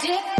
dick.